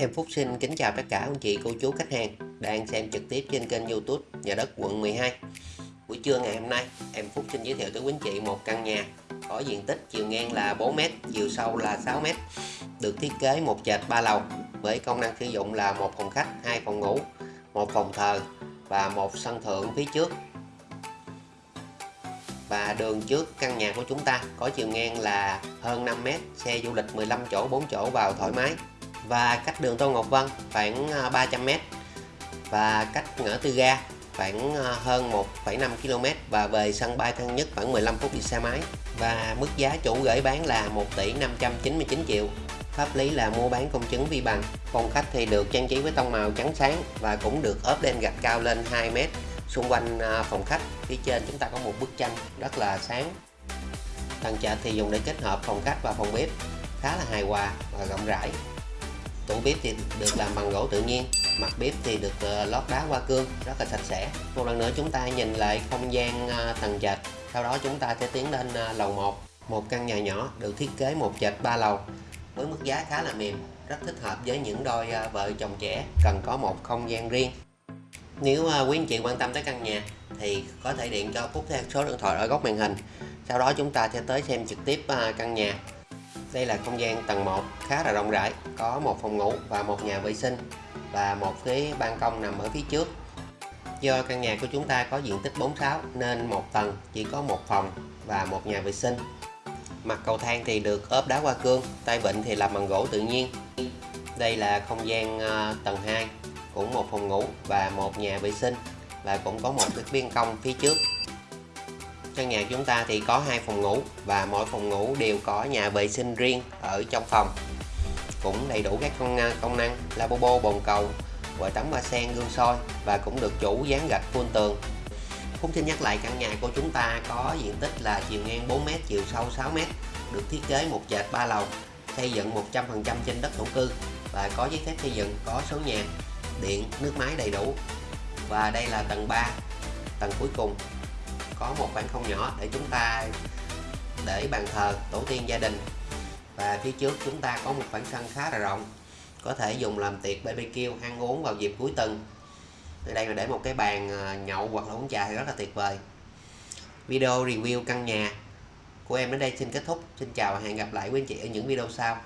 Em Phúc xin kính chào tất cả anh chị, cô chú, khách hàng đang xem trực tiếp trên kênh youtube Nhà đất quận 12 Buổi trưa ngày hôm nay, em Phúc xin giới thiệu tới quý anh chị một căn nhà có diện tích chiều ngang là 4m, chiều sâu là 6m được thiết kế một trệt 3 lầu với công năng sử dụng là một phòng khách, hai phòng ngủ, một phòng thờ và một sân thượng phía trước. Và đường trước căn nhà của chúng ta có chiều ngang là hơn 5m, xe du lịch 15 chỗ 4 chỗ vào thoải mái và cách đường Tô Ngọc Vân khoảng à, 300m và cách ngã tư ga khoảng à, hơn 1,5 km và về sân bay Thân Nhất khoảng 15 phút đi xe máy. Và mức giá chủ gửi bán là 1 tỷ 599 triệu. Pháp lý là mua bán công chứng vi bằng. Phòng khách thì được trang trí với tông màu trắng sáng và cũng được ốp đen gạch cao lên 2 mét. Xung quanh à, phòng khách phía trên chúng ta có một bức tranh rất là sáng. Tầng trệt thì dùng để kết hợp phòng khách và phòng bếp. Khá là hài hòa và rộng rãi tủ bếp thì được làm bằng gỗ tự nhiên, mặt bếp thì được ờ, lót đá hoa cương, rất là sạch sẽ. Một lần nữa chúng ta nhìn lại không gian ờ, tầng trệt, sau đó chúng ta sẽ tiến lên ờ, lầu 1 một căn nhà nhỏ được thiết kế một trệt 3 lầu, với mức giá khá là mềm, rất thích hợp với những đôi vợ chồng trẻ cần có một không gian riêng. Nếu quý anh chị quan tâm tới căn nhà thì có thể điện cho Phúc theo số điện thoại ở góc màn hình. Sau đó chúng ta sẽ tới xem trực tiếp căn nhà đây là không gian tầng 1 khá là rộng rãi, có một phòng ngủ và một nhà vệ sinh và một cái ban công nằm ở phía trước. Do căn nhà của chúng ta có diện tích 46 nên một tầng chỉ có một phòng và một nhà vệ sinh. Mặt cầu thang thì được ốp đá hoa cương, tay vịn thì làm bằng gỗ tự nhiên. Đây là không gian ờ, tầng 2, cũng một phòng ngủ và một nhà vệ sinh và cũng có một cái ban công phía trước căn nhà chúng ta thì có hai phòng ngủ và mỗi phòng ngủ đều có nhà vệ sinh riêng ở trong phòng. Cũng đầy đủ các công năng, công năng lavabo bồn cầu vòi tắm ba sen gương soi và cũng được chủ dán gạch full tường. Phúc xin nhắc lại căn nhà của chúng ta có diện tích là chiều ngang 4m, chiều sâu 6m được thiết kế một trệt 3 lầu xây dựng 100% trên đất thổ cư và có giấy phép xây dựng có số nhà điện nước máy đầy đủ. Và đây là tầng 3 tầng cuối cùng có một khoảng không nhỏ để chúng ta để bàn thờ tổ tiên gia đình. Và phía trước chúng ta có một khoảng sân khá là rộng, có thể dùng làm tiệc BBQ ăn uống vào dịp cuối tuần. Ở đây là để một cái bàn à, nhậu hoặc là uống trà thì rất là tuyệt vời. Video review căn nhà của em đến đây xin kết thúc. Xin chào và hẹn gặp lại quý anh chị ở những video sau.